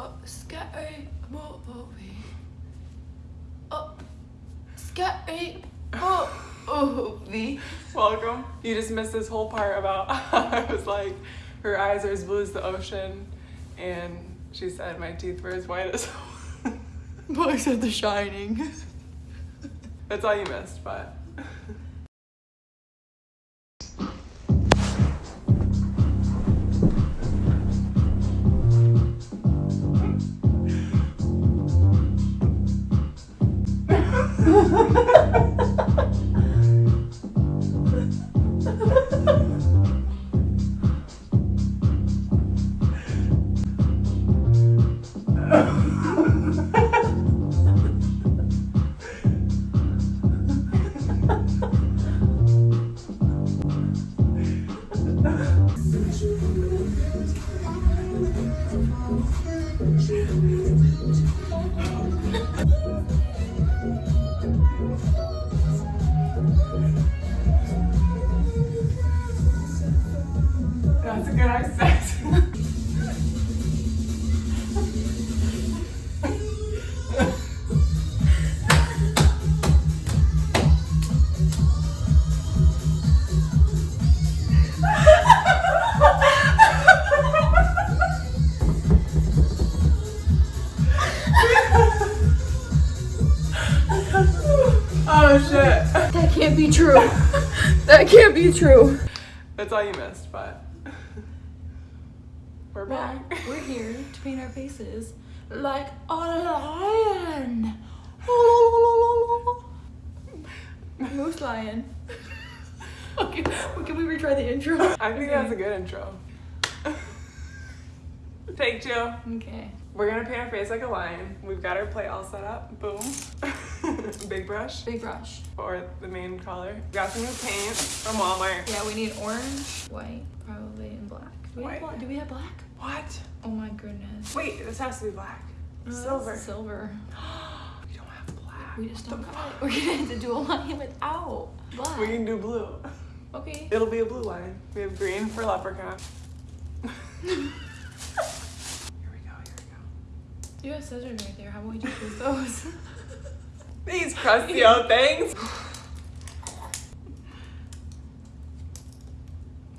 Oh, scary. Oh, scary movie. Welcome. You just missed this whole part about I was like, her eyes are as blue as the ocean, and she said my teeth were as white as. I said The Shining. That's all you missed, but. Be true. that can't be true. That's all you missed, but. We're Well, back. we're here to paint our faces like a lion. Moose lion. Okay, well, can we retry the intro? I think that's a good intro. Take two. Okay. We're gonna paint our face like a lion. We've got our plate all set up. Boom. Big brush Big brush. for the main color. Got some new paint from Walmart. Yeah, we need orange, white, probably, and black. Do we, White. Have black? Do we have black? What? Oh my goodness. Wait, this has to be black. Uh, Silver. Silver. we don't have black. We just don't got it. We're gonna have to do a line without black. We can do blue. Okay. It'll be a blue line. We have green for leprechaun. here we go, here we go. You have scissors right there. How about we just use those? These crusty old things.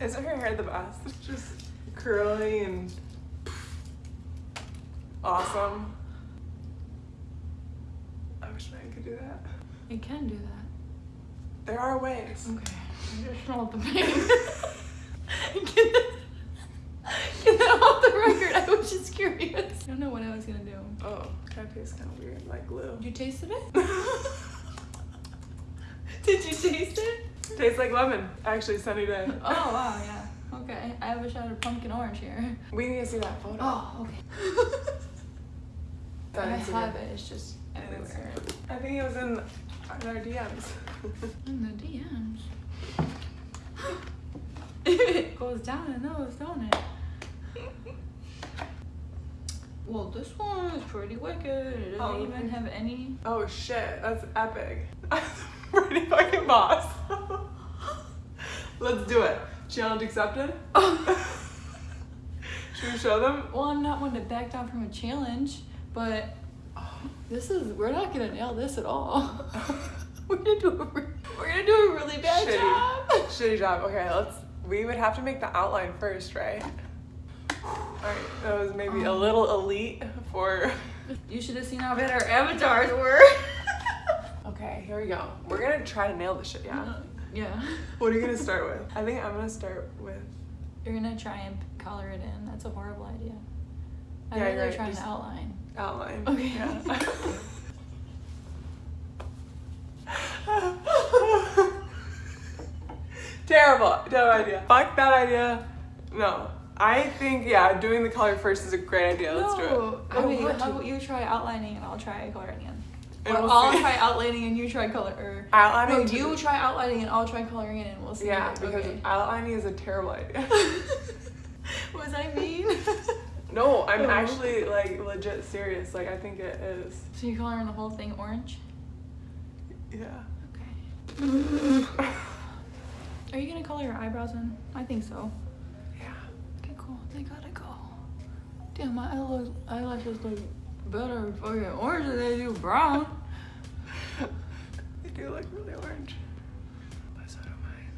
Isn't her hair the best? It's just curly and awesome. I wish I could do that. You can do that. There are ways. Okay. I just want the pain. get, that, get that off the record. I was just curious. I don't know what I was gonna do. Oh, of tastes kind of weird, like glue. You tasted it? Did you taste it? Tastes like lemon. Actually, Sunny day. Oh wow, yeah. Okay. I have a shot of pumpkin orange here. We need to see that photo. Oh, okay. That I have it. It's just everywhere. I think it was in, in our DMs. In the DMs. it goes down in those, don't it? Well, this one is pretty wicked. It doesn't Oh, even have any. Oh shit, that's epic. That's Pretty fucking boss. Let's do it. Challenge accepted. Should we show them? Well, I'm not one to back down from a challenge, but this is we're not gonna nail this at all. we're gonna do a we're gonna do a really bad Shitty. job. Shitty job. Okay, let's. We would have to make the outline first, right? Alright, that was maybe a little elite for. You should have seen how bad our avatars were. Okay, here we go. We're gonna try to nail this shit, yeah? yeah. What are you gonna start with? I think I'm gonna start with. You're gonna try and color it in. That's a horrible idea. I'd Yeah, rather right, try just- an outline. Outline. Okay. Yeah. Terrible. Terrible idea. Fuck that idea. No. I think, yeah, doing the color first is a great idea. Let's do it. I Okay, want how to. about you try outlining and I'll try coloring in. And Or we'll I'll see. try outlining and you try color. Or Outlining no, to- you try outlining and I'll try coloring in, and we'll see. Yeah, because okay. outlining is a terrible idea. Was I mean? no, I'm Oh. actually like legit serious. Like I think it is. so you coloring the whole thing orange? Yeah. Okay. Are you gonna color your eyebrows in? I think so. They gotta go. Damn, my eyelashes look better fucking orange than they do brown. they do look really orange. But so do mine.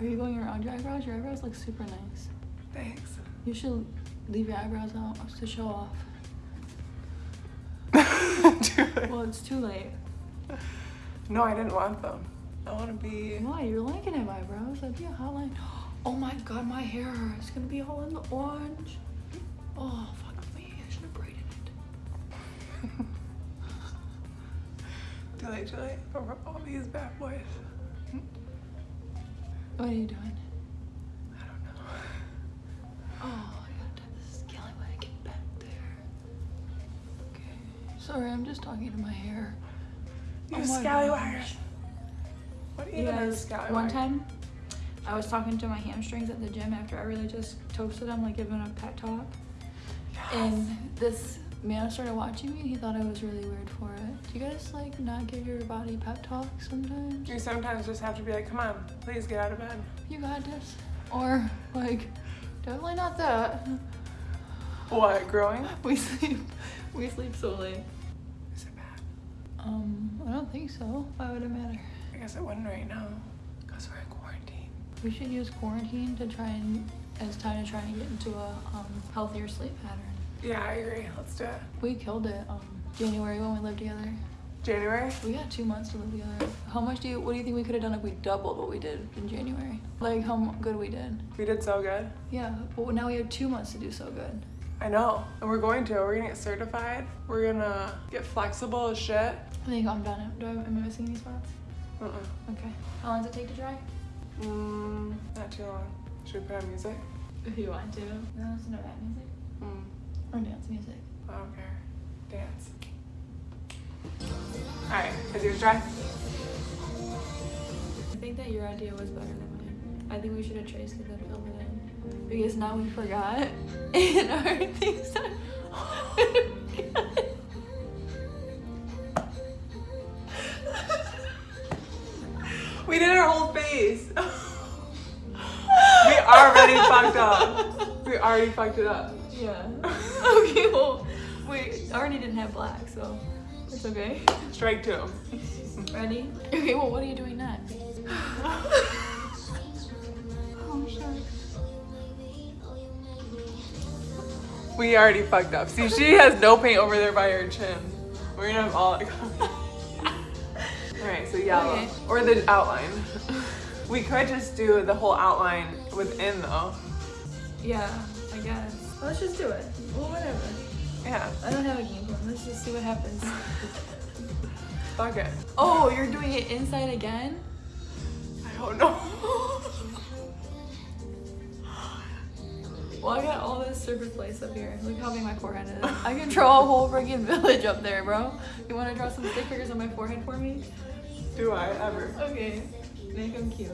Are you going around your eyebrows? Your eyebrows look super nice. Thanks. You should leave your eyebrows out to show off. It. Well, it's too late. No, I didn't want them. I want to be. Why? You're liking it, eyebrows. That'd be a hotline. Oh my god, my hair is gonna be all in the orange. Oh, fuck me. I should have braided it. Too late, too late. For all these bad boys. What are you doing? I don't know. Oh, I gotta tie this scallywag back there. Okay. Sorry, I'm just talking to my hair. You Oh scallywag. What even You guys, scallywag? one time, I was talking to my hamstrings at the gym after I really just toasted them, like giving a pet talk. And this man started watching me and he thought I was really weird for it. Do you guys like not give your body pep talks sometimes? You sometimes just have to be like, come on, please get out of bed. You got this. Or like, definitely not that. What, growing? We sleep, we sleep so late. Is it bad? Um, I don't think so. Why would it matter? I guess it wouldn't right now. Because we're in quarantine. We should use quarantine to try and as time to try and get into a um, healthier sleep pattern. Yeah, I agree. Let's do it. We killed it um, January when we lived together. January? We got two months to live together. How much do you? What do you think we could have done if we doubled what we did in January? Like how good we did? We did so good. Yeah, but now we have two months to do so good. I know. And we're going to. We're gonna get certified. We're gonna get flexible as shit. I think I'm done. Do I, am I missing any spots? Uh-uh. Okay. How long does it take to dry? Mm, not too long. Should we put on music? If you want to. You want to listen to rap music Mm, or dance music? I don't care. Dance. Alright, is yours dry? I think that your idea was better than mine. I think we should have traced it and filled it in. Because now we forgot. And our things are. Already fucked it up. yeah. Okay, well, we already didn't have black, so it's okay. Strike two. Ready? Okay, well, what are you doing next? Oh shit. We already fucked up. See, she has no paint over there by her chin. We're gonna have all. Alright, so yellow. Okay. Or the outline. We could just do the whole outline within though. Yeah, I guess. Let's just do it. Well, whatever. Yeah, I don't have a game plan. Let's just see what happens. fuck it. Oh, you're doing it inside again? I don't know. Well, I got all this surface place up here. Look how big my forehead is. I can draw a whole freaking village up there, bro. You want to draw some stick figures on my forehead for me? do I ever? Okay. Make them cute.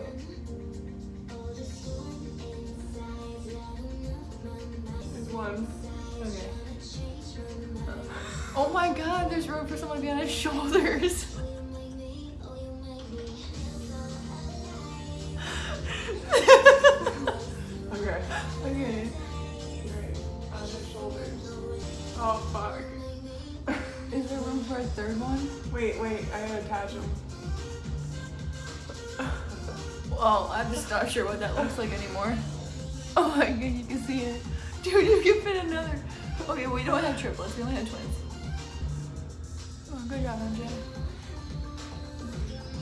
There's one. Okay. Oh my god, there's room for someone to be on his shoulders. Okay. okay. Right. On his shoulders. Oh fuck. Is there room for a third one? Wait, wait, I gotta attach him. Well, I'm just not sure what that looks like anymore. Oh my god, you can see it. Dude, you can fit another. Okay, we don't have triplets, we only have twins. Oh, good job, MJ.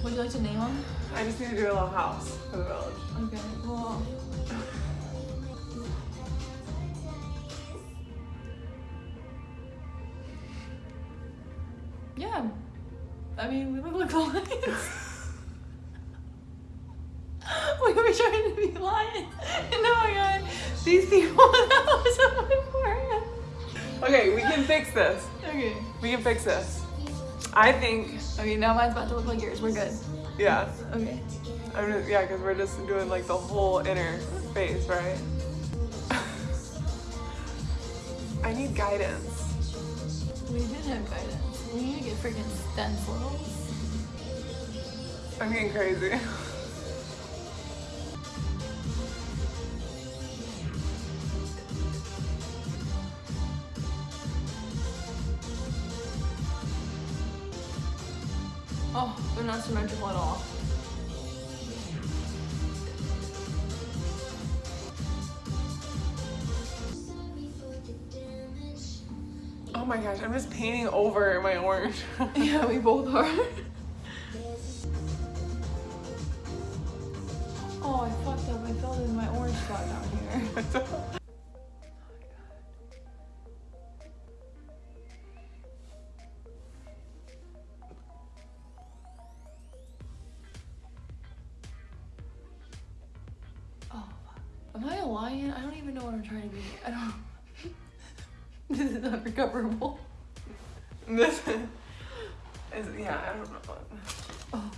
Would you like to name them? I just need to do a little house for the village. Okay, well. Yeah. I mean, we look like lions. we were trying to be lions. And now I got these people Okay, we can fix this. Okay. We can fix this. I think, Okay, now mine's about to look like yours. We're good. yeah. Okay. I'm just, yeah, because we're just doing like the whole inner face, right? I need guidance. We did have guidance. We need to get freaking stencils. I'm getting crazy. not symmetrical at all. Oh my gosh, I'm just painting over my orange. yeah, we both are. oh, I fucked up. I filled in my orange spot down here. Fuck. am I a lion? I don't even know what I'm trying to be. I don't. this is unrecoverable. this is, yeah, I don't know. Oh.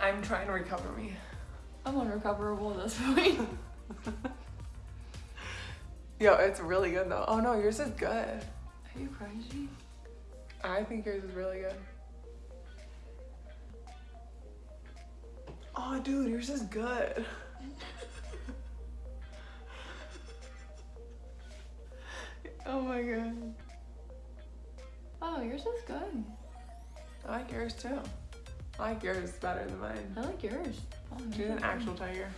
I'm trying to recover me. I'm unrecoverable at this point. Yo, it's really good though. Oh no, yours is good. Are you crazy? I think yours is really good. Oh, dude, yours is good. oh my god. Oh, yours is good. I like yours too. I like yours better than mine. I like yours. Oh, She's an actual tiger.